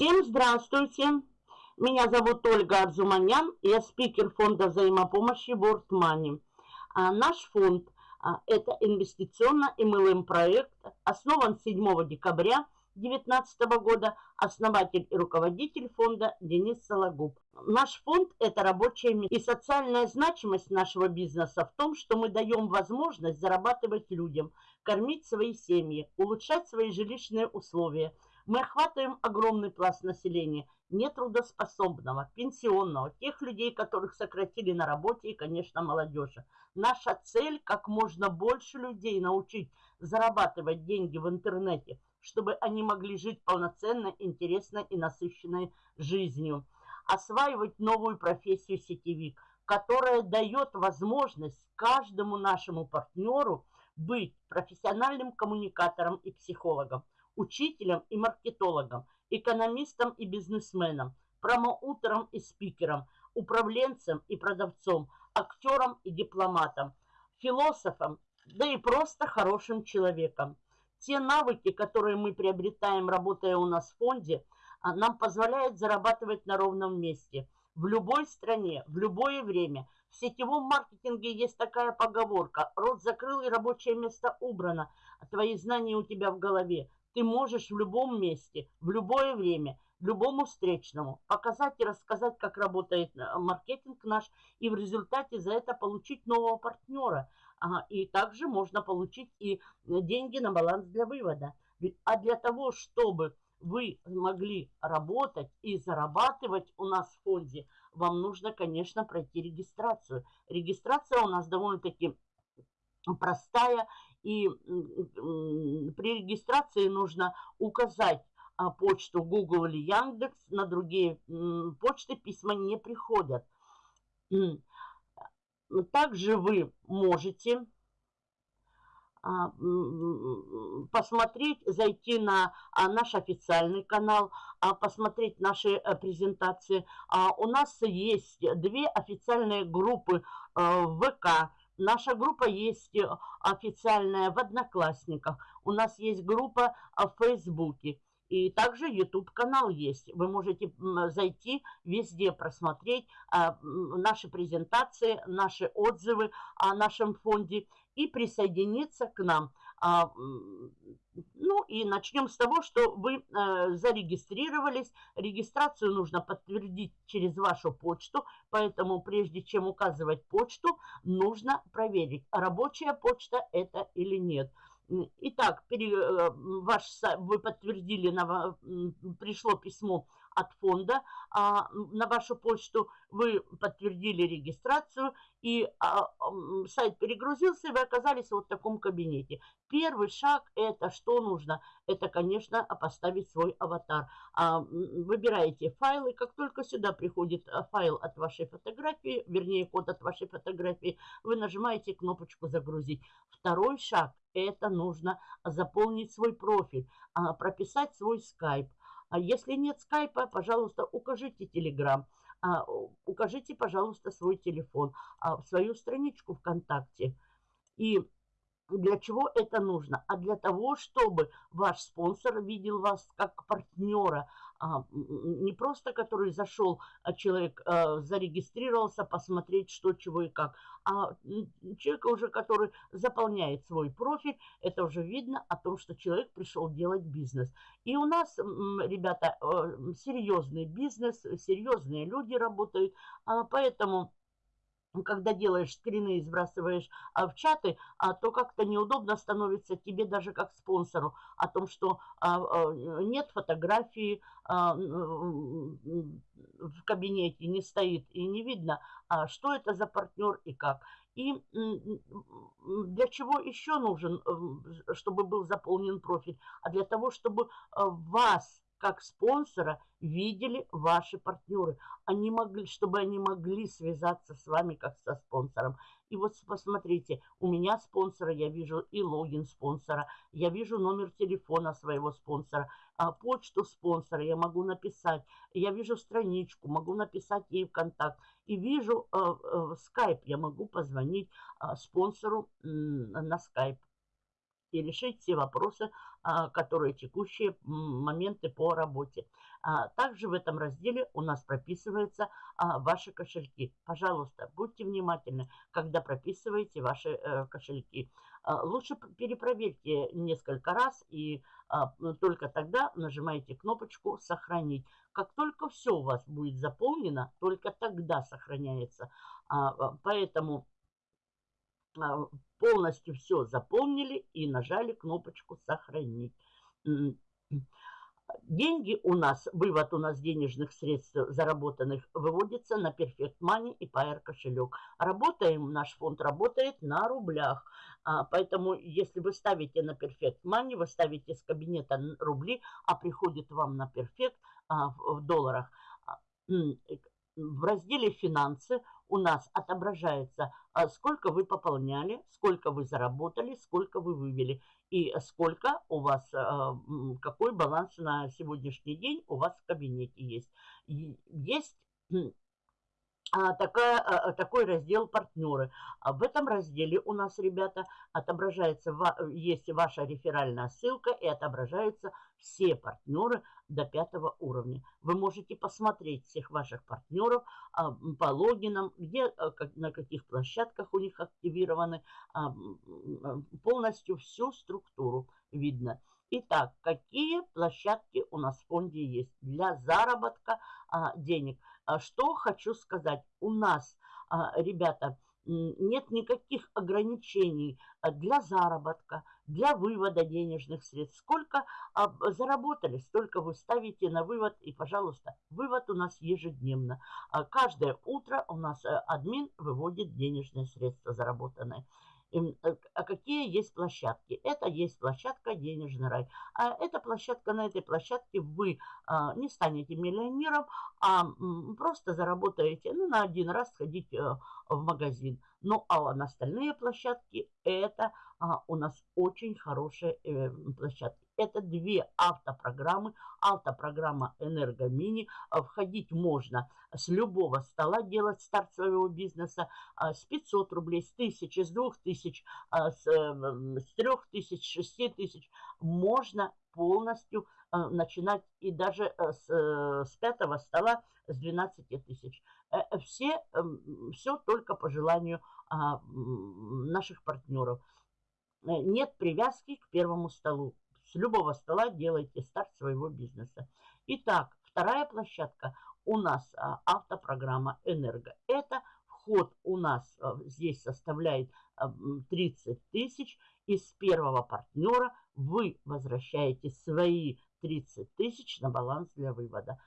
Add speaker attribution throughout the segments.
Speaker 1: Всем здравствуйте! Меня зовут Ольга Арзуманян, я спикер фонда взаимопомощи World Money. А наш фонд а, – это инвестиционно MLM проект, основан 7 декабря 2019 года, основатель и руководитель фонда Денис Сологуб. Наш фонд – это рабочее место. И социальная значимость нашего бизнеса в том, что мы даем возможность зарабатывать людям, кормить свои семьи, улучшать свои жилищные условия – мы охватываем огромный пласт населения, нетрудоспособного, пенсионного, тех людей, которых сократили на работе и, конечно, молодежи. Наша цель – как можно больше людей научить зарабатывать деньги в интернете, чтобы они могли жить полноценной, интересной и насыщенной жизнью. Осваивать новую профессию сетевик, которая дает возможность каждому нашему партнеру быть профессиональным коммуникатором и психологом учителем и маркетологом, экономистом и бизнесменом, промоутером и спикером, управленцем и продавцом, актером и дипломатом, философом, да и просто хорошим человеком. Те навыки, которые мы приобретаем, работая у нас в фонде, а, нам позволяют зарабатывать на ровном месте. В любой стране, в любое время. В сетевом маркетинге есть такая поговорка. Рот закрыл и рабочее место убрано. А твои знания у тебя в голове. Ты можешь в любом месте, в любое время, любому встречному показать и рассказать, как работает э, маркетинг наш, и в результате за это получить нового партнера. И также можно получить и э, деньги на баланс для вывода. А для того, чтобы вы могли работать и зарабатывать у нас в фонде, вам нужно, конечно, пройти регистрацию. Регистрация у нас довольно-таки простая и при регистрации нужно указать а, почту Google или Яндекс, на другие почты письма не приходят. Также вы можете а, посмотреть, зайти на а, наш официальный канал, посмотреть наши э, презентации. У нас есть две официальные группы э, в ВК Наша группа есть э, официальная в Одноклассниках. У нас есть группа э, в Фейсбуке. И также YouTube-канал есть. Вы можете зайти, везде просмотреть а, наши презентации, наши отзывы о нашем фонде и присоединиться к нам. А, ну и начнем с того, что вы э, зарегистрировались. Регистрацию нужно подтвердить через вашу почту, поэтому прежде чем указывать почту, нужно проверить, рабочая почта это или нет. Итак, пере, э, ваш, вы подтвердили, на, пришло письмо от фонда а, на вашу почту, вы подтвердили регистрацию, и а, сайт перегрузился, и вы оказались вот в таком кабинете. Первый шаг это что нужно? Это, конечно, поставить свой аватар. А, выбираете файлы, как только сюда приходит а, файл от вашей фотографии, вернее код от вашей фотографии, вы нажимаете кнопочку «Загрузить». Второй шаг это нужно заполнить свой профиль, а, прописать свой скайп. А если нет скайпа, пожалуйста, укажите телеграм, а, укажите, пожалуйста, свой телефон, а, свою страничку ВКонтакте. И для чего это нужно? А для того, чтобы ваш спонсор видел вас как партнера, а, не просто который зашел, а человек а, зарегистрировался, посмотреть, что, чего и как, а человека уже, который заполняет свой профиль, это уже видно о том, что человек пришел делать бизнес. И у нас, ребята, э, серьезный бизнес, серьезные люди работают, а, поэтому когда делаешь скрины и сбрасываешь а, в чаты, а, то как-то неудобно становится тебе даже как спонсору о том, что а, нет фотографии в кабинете, не стоит и не видно, а, что это за партнер и как. И для чего еще нужен, чтобы был заполнен профиль? А для того, чтобы а, вас как спонсора видели ваши партнеры. Они могли, чтобы они могли связаться с вами как со спонсором. И вот посмотрите, у меня спонсора, я вижу и логин спонсора, я вижу номер телефона своего спонсора, а почту спонсора я могу написать, я вижу страничку, могу написать ей в контакт, и вижу э, э, скайп, я могу позвонить э, спонсору на скайп. И решить все вопросы, а, которые текущие моменты по работе. А, также в этом разделе у нас прописываются а, ваши кошельки. Пожалуйста, будьте внимательны, когда прописываете ваши э, кошельки. Лучше перепроверьте несколько раз и только тогда нажимаете кнопочку «Сохранить». Как только все у вас будет заполнено, только тогда сохраняется. Поэтому полностью все заполнили и нажали кнопочку «Сохранить». Деньги у нас, вывод у нас денежных средств заработанных выводится на Perfect Money и Pair кошелек. Работаем, наш фонд работает на рублях. А, поэтому, если вы ставите на Perfect Money, вы ставите с кабинета рубли, а приходит вам на Perfect а, в долларах. А, в разделе «Финансы» у нас отображается, а, сколько вы пополняли, сколько вы заработали, сколько вы вывели и сколько у вас, а, какой баланс на сегодняшний день у вас в кабинете есть. Есть такая, а, такой раздел «Партнеры». А в этом разделе у нас, ребята, отображается, есть ваша реферальная ссылка и отображаются все партнеры до пятого уровня. Вы можете посмотреть всех ваших партнеров по логинам, где, на каких площадках у них активированы, полностью всю структуру видно. Итак, какие площадки у нас в фонде есть для заработка денег – а что хочу сказать. У нас, а, ребята, нет никаких ограничений а, для заработка, для вывода денежных средств. Сколько заработали, столько вы ставите на вывод. И, пожалуйста, вывод у нас ежедневно. Каждое утро у нас э, админ выводит денежные средства заработанные. Э, а какие есть площадки? Это есть площадка «Денежный рай». А эта площадка, на этой площадке вы а, не станете миллионером, а просто заработаете ну, на один раз сходить а, в магазин. Ну, а на остальные площадки это а, у нас очень хорошие э, площадки. Это две автопрограммы. Автопрограмма «Энергомини». А, входить можно с любого стола, делать старт своего бизнеса а, с 500 рублей, с 1000, с 2000, а, с, э, с 3000, с 6000. Можно полностью начинать и даже э, с, э, с пятого стола с 12 тысяч. Все, эм, все только по желанию наших партнеров. Нет привязки к первому столу. С любого стола делайте старт своего бизнеса. Итак, вторая площадка у нас а, автопрограмма «Энерго». Это вход у нас а, здесь составляет а, 30 тысяч. Из первого партнера вы возвращаете свои 30 тысяч на баланс для вывода.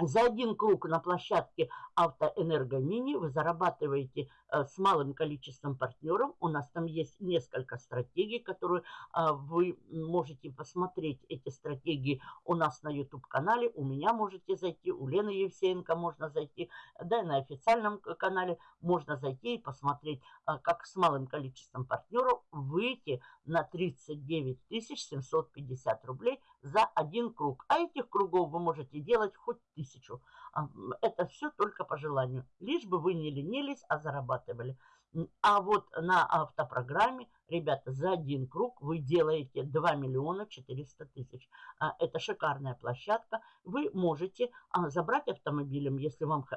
Speaker 1: За один круг на площадке Автоэнергомини вы зарабатываете с малым количеством партнеров. У нас там есть несколько стратегий, которые э, вы можете посмотреть. Эти стратегии у нас на YouTube-канале. У меня можете зайти, у Лены Евсеенко можно зайти. Да, и на официальном канале можно зайти и посмотреть, э, как с малым количеством партнеров выйти на 39 750 рублей за один круг. А этих кругов вы можете делать хоть тысячу. А, это все только по желанию. Лишь бы вы не ленились, а зарабатывали. А вот на автопрограмме, ребята, за один круг вы делаете 2 миллиона 400 тысяч. А, это шикарная площадка. Вы можете а, забрать автомобилем, если вам, э,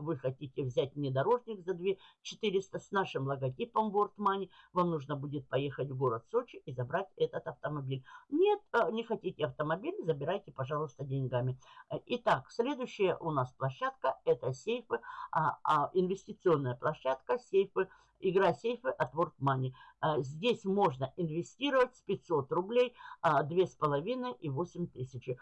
Speaker 1: вы хотите взять внедорожник за 2 400 с нашим логотипом World Money. Вам нужно будет поехать в город Сочи и забрать этот автомобиль. Нет, э, не хотите автомобиль, забирайте, пожалуйста, деньгами. Итак, следующая у нас площадка – это сейфы, инвестиционная площадка, сейфы игра сейфы от World Money. А, здесь можно инвестировать с 500 рублей, 2,5 а, и 8 тысяч. Э,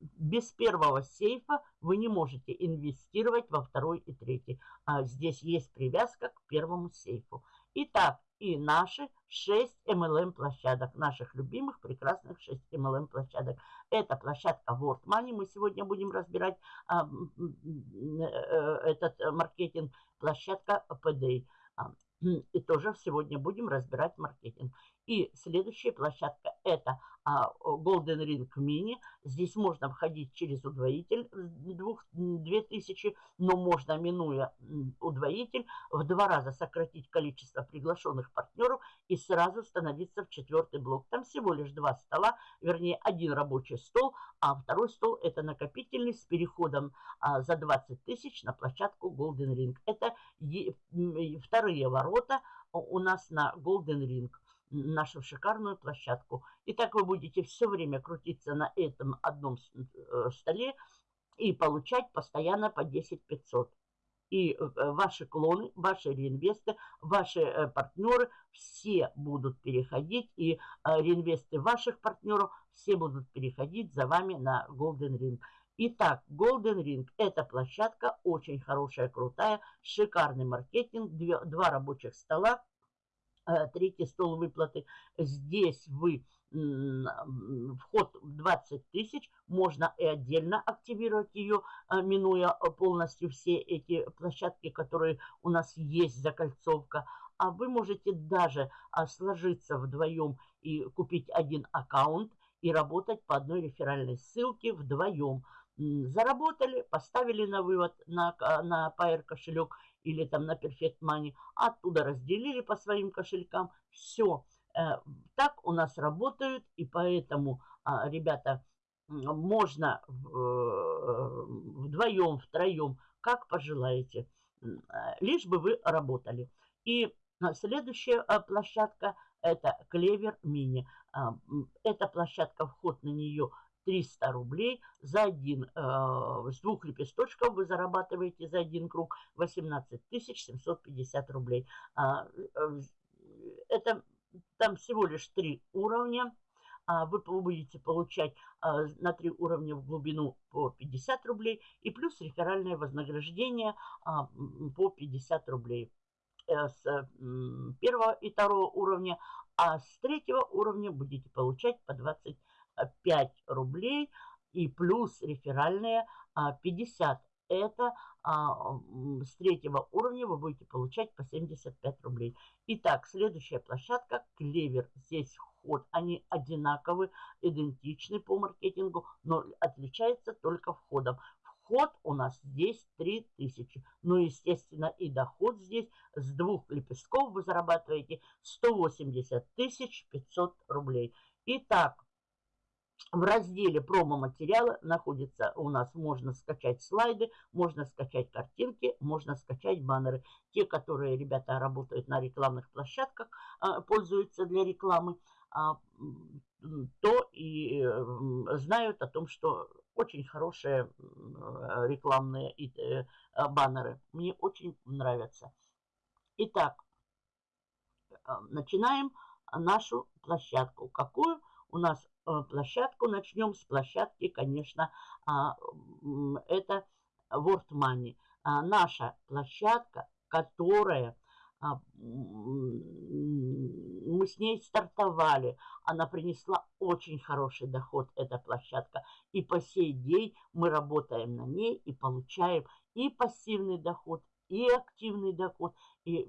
Speaker 1: без первого сейфа вы не можете инвестировать во второй и третий. А, здесь есть привязка к первому сейфу. Итак, и наши 6 MLM площадок, наших любимых прекрасных 6 MLM площадок. Это площадка World Money, мы сегодня будем разбирать а, э, этот маркетинг, площадка PDA. А, и тоже сегодня будем разбирать маркетинг. И следующая площадка это Golden Ring Mini. Здесь можно входить через удвоитель 2000, но можно, минуя удвоитель, в два раза сократить количество приглашенных партнеров и сразу становиться в четвертый блок. Там всего лишь два стола, вернее один рабочий стол, а второй стол это накопительный с переходом а, за 20 тысяч на площадку Golden Ring. Это вторые ворота у нас на Golden Ring нашу шикарную площадку. И так вы будете все время крутиться на этом одном э, столе и получать постоянно по 10 500. И э, ваши клоны, ваши реинвесты, ваши э, партнеры все будут переходить, и реинвесты ваших партнеров все будут переходить за вами на Golden Ring. Итак, Golden Ring – это площадка очень хорошая, крутая, шикарный маркетинг, две, два рабочих стола, третий стол выплаты. Здесь вы вход 20 тысяч, можно и отдельно активировать ее, э, минуя полностью все эти площадки, которые у нас есть, закольцовка. А вы можете даже сложиться вдвоем и купить один аккаунт и работать по одной реферальной ссылке вдвоем. Заработали, поставили на вывод на, на Pair кошелек или там на Perfect Money, оттуда разделили по своим кошелькам. Все. Э, так у нас работают, и поэтому, а, ребята, можно э, вдвоем, втроем, как пожелаете, э, лишь бы вы работали. И следующая площадка это Клевер Мини. Эта площадка, вход на нее 300 рублей за один, э, с двух лепесточков вы зарабатываете за один круг 18 750 рублей. А, э, это там всего лишь три уровня. А вы будете получать а, на три уровня в глубину по 50 рублей и плюс реферальное вознаграждение а, по 50 рублей э, с первого и второго уровня, а с третьего уровня будете получать по 20 5 рублей и плюс реферальные 50. А, Это а, с третьего уровня вы будете получать по 75 рублей. Итак, следующая площадка Клевер. Здесь вход, они одинаковы, идентичны по маркетингу, но отличается только входом. Вход у нас здесь 3000. Ну, естественно, и доход здесь с двух лепестков вы зарабатываете 180 500 рублей. Итак, в разделе промо-материалы находится у нас, можно скачать слайды, можно скачать картинки, можно скачать баннеры. Те, которые ребята работают на рекламных площадках, а, пользуются для рекламы, а, то и знают о том, что очень хорошие рекламные э, баннеры. Мне очень нравятся. Итак, а, начинаем нашу площадку. Какую у нас Э, площадку. Начнем с площадки, конечно, а, это World Money. А, наша площадка, которая а, мы с ней стартовали. Она принесла очень хороший доход, эта площадка. И по сей день мы работаем на ней и получаем и пассивный доход, и активный доход. И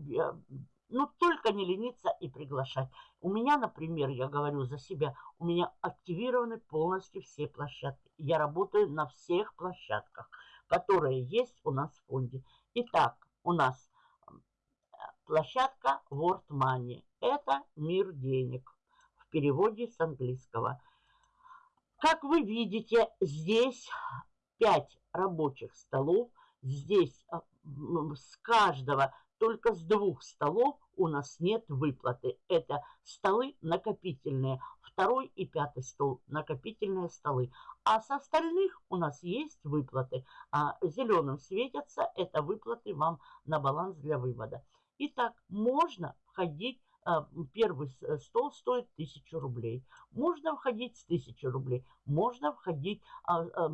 Speaker 1: э, ну, только не лениться и приглашать. У меня, например, я говорю за себя, у меня активированы полностью все площадки. Я работаю на всех площадках, которые есть у нас в фонде. Итак, у нас площадка World Money. Это мир денег в переводе с английского. Как вы видите, здесь 5 рабочих столов. Здесь а, с каждого только с двух столов у нас нет выплаты. Это столы накопительные. Второй и пятый стол – накопительные столы. А с остальных у нас есть выплаты. А зеленым светятся – это выплаты вам на баланс для вывода. Итак, можно входить первый стол стоит 1000 рублей. Можно входить с 1000 рублей. Можно входить, а, а,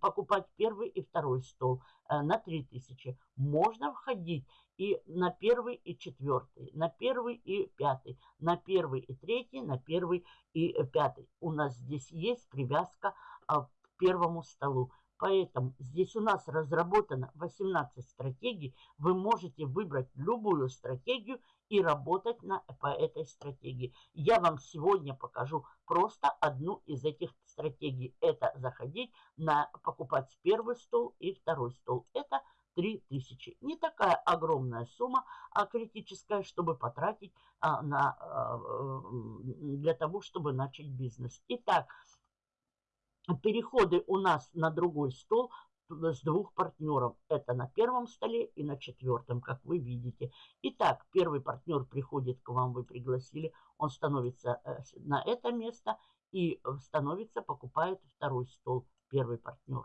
Speaker 1: покупать первый и второй стол э, на 3000. Можно входить и на первый и четвертый, на первый и пятый, на первый и третий, на первый и пятый. У нас здесь есть привязка к первому столу. Поэтому здесь у нас разработано 18 стратегий. Вы можете выбрать любую стратегию и работать на, по этой стратегии. Я вам сегодня покажу просто одну из этих стратегий. Это заходить на покупать первый стол и второй стол. Это 3000. Не такая огромная сумма, а критическая, чтобы потратить а, на, а, для того, чтобы начать бизнес. Итак, переходы у нас на другой стол с двух партнеров. Это на первом столе и на четвертом, как вы видите. Итак, первый партнер приходит к вам, вы пригласили, он становится э, на это место и становится, покупает второй стол, первый партнер.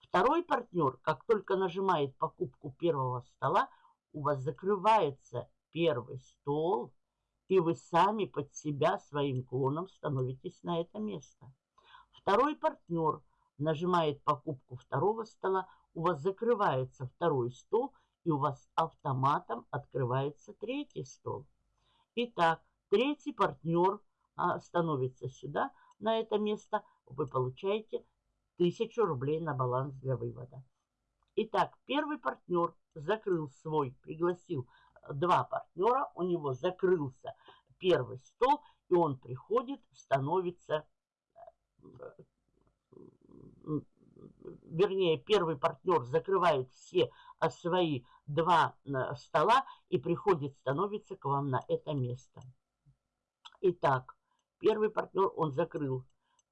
Speaker 1: Второй партнер, как только нажимает покупку первого стола, у вас закрывается первый стол, и вы сами под себя своим клоном становитесь на это место. Второй партнер нажимает покупку второго стола, у вас закрывается второй стол, и у вас автоматом открывается третий стол. Итак, третий партнер а, становится сюда, на это место, вы получаете 1000 рублей на баланс для вывода. Итак, первый партнер закрыл свой, пригласил э, два партнера, у него закрылся первый стол, и он приходит, становится, э, вернее, первый партнер закрывает все э, свои два стола и приходит, становится к вам на это место. Итак, первый партнер он закрыл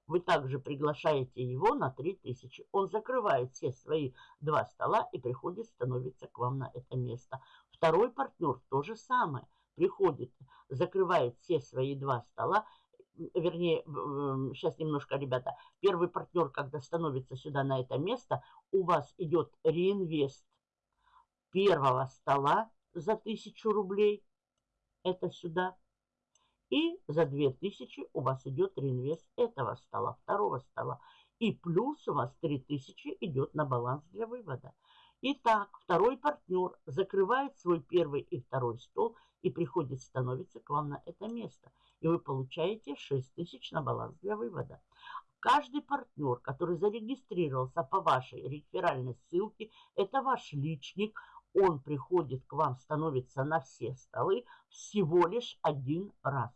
Speaker 1: вы также приглашаете его на 3000. Он закрывает все свои два стола и приходит, становится к вам на это место. Второй партнер то же самое. Приходит, закрывает все свои два стола, вернее, сейчас немножко, ребята, первый партнер, когда становится сюда на это место, у вас идет реинвест первого стола за 1000 рублей, это сюда, и за 2000 у вас идет реинвест этого стола, второго стола. И плюс у вас 3000 идет на баланс для вывода. Итак, второй партнер закрывает свой первый и второй стол и приходит, становится к вам на это место. И вы получаете 6000 на баланс для вывода. Каждый партнер, который зарегистрировался по вашей реферальной ссылке, это ваш личник, он приходит к вам, становится на все столы всего лишь один раз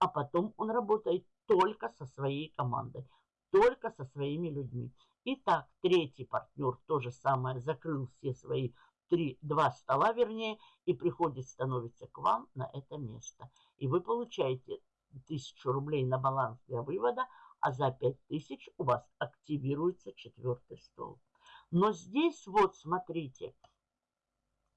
Speaker 1: а потом он работает только со своей командой, только со своими людьми. Итак, третий партнер то же самое, закрыл все свои три, два стола, вернее, и приходит, становится к вам на это место. И вы получаете тысячу рублей на баланс для вывода, а за пять тысяч у вас активируется четвертый стол. Но здесь вот, смотрите,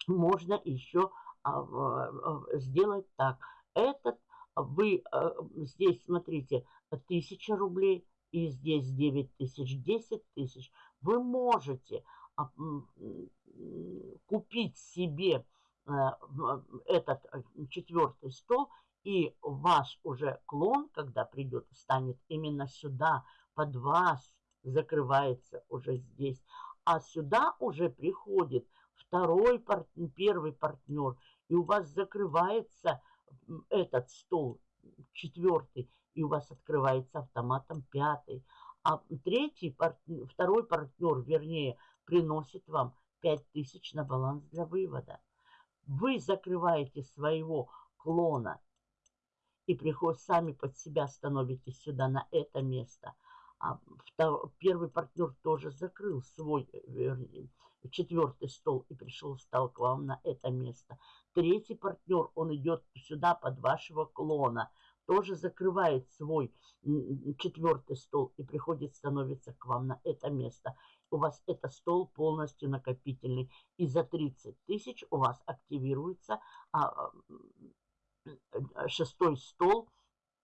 Speaker 1: можно еще а, а, сделать так. Этот вы э, здесь, смотрите, 1000 рублей, и здесь 9 тысяч, 10 тысяч. Вы можете а, купить себе этот четвертый стол, и ваш уже клон, когда придет, встанет именно сюда, под вас, закрывается уже здесь. А сюда уже приходит второй партнер, первый партнер, и у вас закрывается этот стол четвертый, и у вас открывается автоматом пятый. А третий, партнер, второй партнер, вернее, приносит вам 5000 на баланс для вывода. Вы закрываете своего клона и приход сами под себя становитесь сюда, на это место. А второй, первый партнер тоже закрыл свой, вернее, четвертый стол и пришел, стал к вам на это место. Третий партнер, он идет сюда под вашего клона, тоже закрывает свой четвертый стол и приходит, становится к вам на это место. У вас это стол полностью накопительный. И за 30 тысяч у вас активируется а, шестой стол.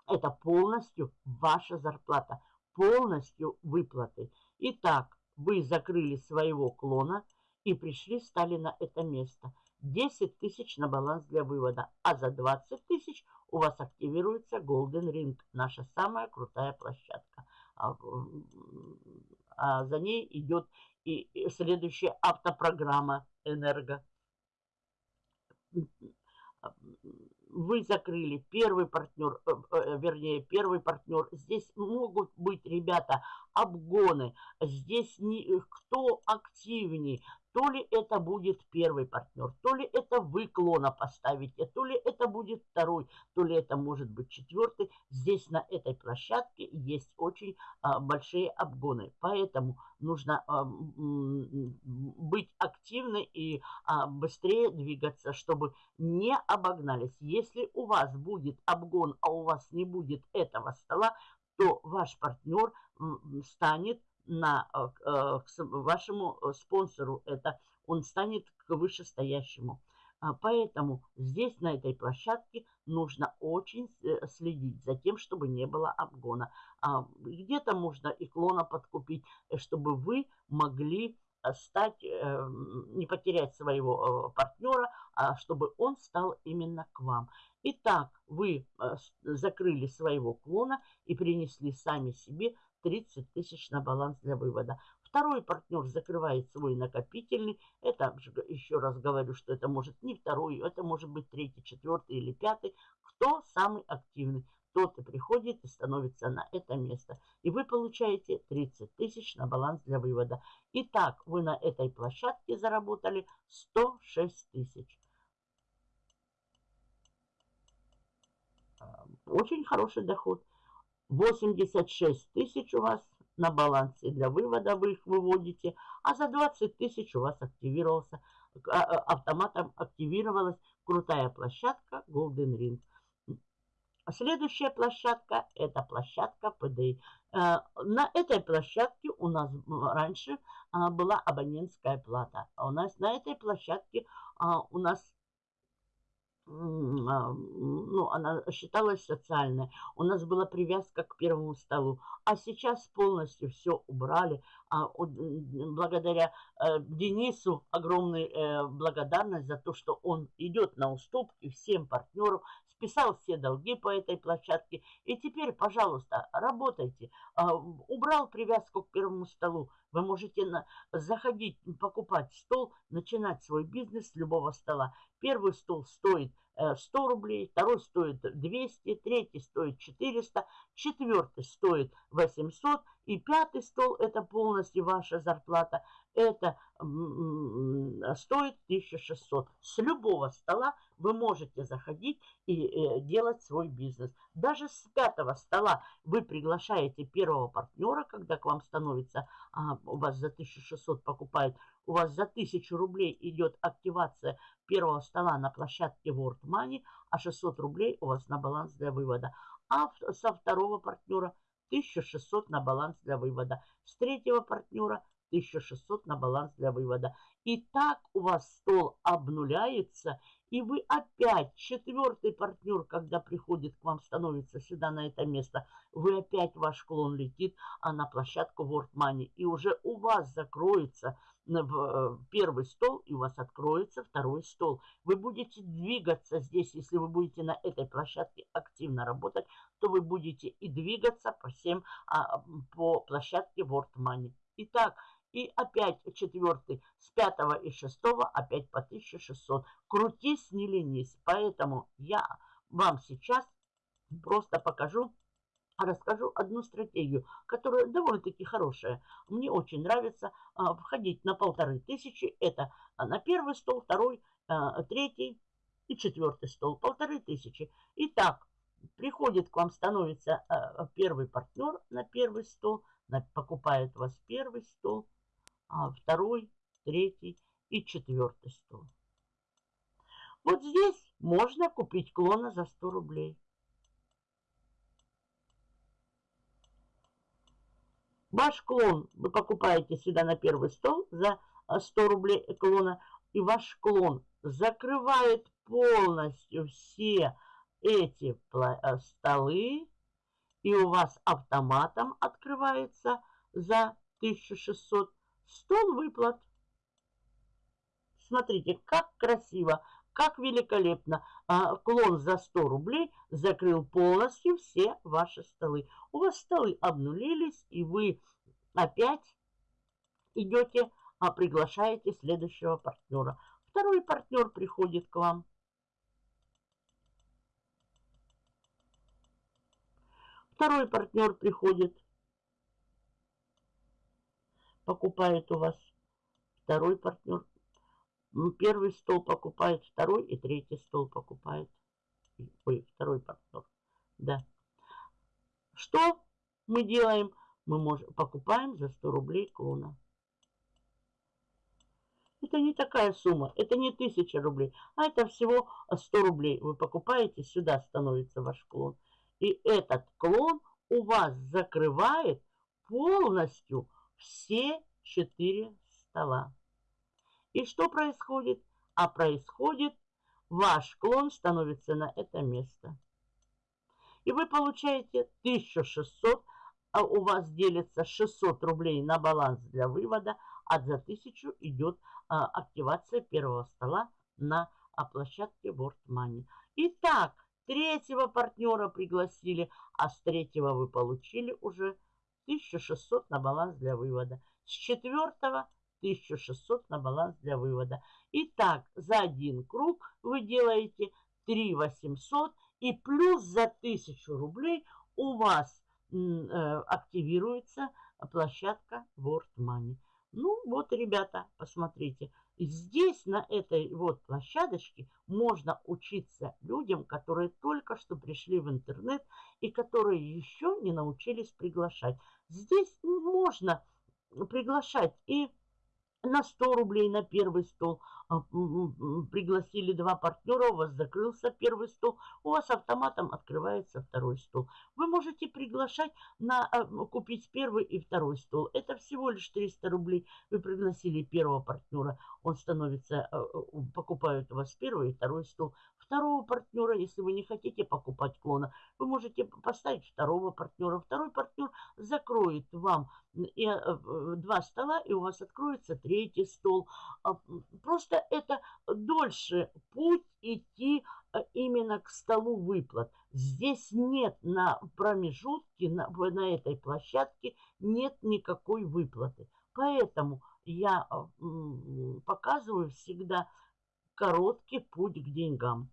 Speaker 1: Это полностью ваша зарплата, полностью выплаты. Итак, вы закрыли своего клона и пришли, стали на это место. 10 тысяч на баланс для вывода, а за 20 тысяч у вас активируется Golden Ring, наша самая крутая площадка. А, а за ней идет и следующая автопрограмма «Энерго» вы закрыли первый партнер, э, э, вернее, первый партнер. Здесь могут быть, ребята, обгоны. Здесь не, кто активнее, то ли это будет первый партнер, то ли это вы клона поставите, то ли это будет второй, то ли это может быть четвертый. Здесь на этой площадке есть очень а, большие обгоны. Поэтому нужно а, быть активны и а, быстрее двигаться, чтобы не обогнались. Если у вас будет обгон, а у вас не будет этого стола, то ваш партнер станет на, э, к вашему э, спонсору. Это он станет к вышестоящему. А, поэтому здесь, на этой площадке, нужно очень э, следить за тем, чтобы не было обгона. А, где-то можно и клона подкупить, чтобы вы могли стать, не потерять своего партнера, а чтобы он стал именно к вам. Итак, вы закрыли своего клона и принесли сами себе 30 тысяч на баланс для вывода. Второй партнер закрывает свой накопительный. Это, еще раз говорю, что это может не второй, это может быть третий, четвертый или пятый. Кто самый активный, тот и приходит и становится на это место. И вы получаете 30 тысяч на баланс для вывода. Итак, вы на этой площадке заработали 106 тысяч. Очень хороший доход. 86 тысяч у вас на балансе для вывода вы их выводите, а за 20 тысяч у вас активировался, а, а, автоматом активировалась крутая площадка Golden Ring. Следующая площадка – это площадка PDI. Э, на этой площадке у нас раньше а, была абонентская плата. У нас на этой площадке у нас ну, она считалась социальной. У нас была привязка к первому столу. А сейчас полностью все убрали. А, благодаря э, Денису огромная э, благодарность за то, что он идет на уступки всем партнерам, списал все долги по этой площадке. И теперь, пожалуйста, работайте. А, убрал привязку к первому столу. Вы можете заходить, покупать стол, начинать свой бизнес с любого стола. Первый стол стоит 100 э, рублей, второй стоит 200, третий стоит 400, четвертый стоит 800 и пятый стол – это полностью ваша зарплата. Это стоит 1600. С любого стола вы можете заходить и э, делать свой бизнес. Даже с пятого стола вы приглашаете первого партнера, когда к вам становится, а, у вас за 1600 покупают, у вас за 1000 рублей идет активация первого стола на площадке World Money, а 600 рублей у вас на баланс для вывода. А со второго партнера 1600 на баланс для вывода. С третьего партнера 1600 на баланс для вывода. И так у вас стол обнуляется, и вы опять, четвертый партнер, когда приходит к вам, становится сюда на это место, вы опять, ваш клон летит а на площадку World Money. И уже у вас закроется первый стол, и у вас откроется второй стол. Вы будете двигаться здесь, если вы будете на этой площадке активно работать, то вы будете и двигаться по всем, а, по площадке World Money. Итак, и опять четвертый с пятого и шестого опять по 1600. Крутись, не ленись. Поэтому я вам сейчас просто покажу, расскажу одну стратегию, которая довольно-таки хорошая. Мне очень нравится а, входить на полторы тысячи. Это а, на первый стол, второй, а, третий и четвертый стол. Полторы тысячи. Итак, приходит к вам, становится а, первый партнер на первый стол, покупает вас первый стол, а второй, третий и четвертый стол. Вот здесь можно купить клона за 100 рублей. Ваш клон вы покупаете сюда на первый стол за 100 рублей клона, и ваш клон закрывает полностью все эти э, столы, и у вас автоматом открывается за 1600 Стол выплат. Смотрите, как красиво, как великолепно. А, клон за 100 рублей закрыл полностью все ваши столы. У вас столы обнулились, и вы опять идете, а приглашаете следующего партнера. Второй партнер приходит к вам. Второй партнер приходит покупает у вас второй партнер. Первый стол покупает, второй и третий стол покупает. Ой, второй партнер. Да. Что мы делаем? Мы можем, покупаем за 100 рублей клона. Это не такая сумма, это не 1000 рублей, а это всего 100 рублей. Вы покупаете, сюда становится ваш клон. И этот клон у вас закрывает полностью все четыре стола. И что происходит? А происходит, ваш клон становится на это место. И вы получаете 1600, а у вас делится 600 рублей на баланс для вывода, а за 1000 идет а, активация первого стола на а, площадке World Money. Итак, третьего партнера пригласили, а с третьего вы получили уже 1600 на баланс для вывода. С четвертого 1600 на баланс для вывода. Итак, за один круг вы делаете 3800 и плюс за 1000 рублей у вас э, активируется площадка World Money. Ну вот, ребята, посмотрите. Здесь, на этой вот площадочке, можно учиться людям, которые только что пришли в интернет и которые еще не научились приглашать. Здесь можно приглашать и на 100 рублей на первый стол. А, пригласили два партнера, у вас закрылся первый стол, у вас автоматом открывается второй стол. Вы можете приглашать на а, купить первый и второй стол. Это всего лишь 300 рублей. Вы пригласили первого партнера, он становится, а, покупают у вас первый и второй стол. Второго партнера, если вы не хотите покупать клона, вы можете поставить второго партнера. Второй партнер закроет вам и, два стола, и у вас откроется третий стол. Просто это дольше путь идти э, именно к столу выплат. Здесь нет на промежутке, на, на этой площадке нет никакой выплаты. Поэтому я э, показываю всегда короткий путь к деньгам.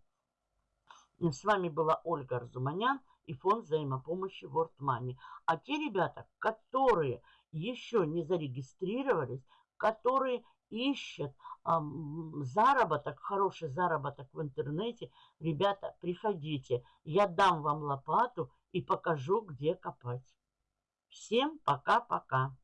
Speaker 1: С вами была Ольга Арзуманян и фонд взаимопомощи World Money. А те ребята, которые еще не зарегистрировались, которые ищет а, заработок, хороший заработок в интернете, ребята, приходите. Я дам вам лопату и покажу, где копать. Всем пока-пока.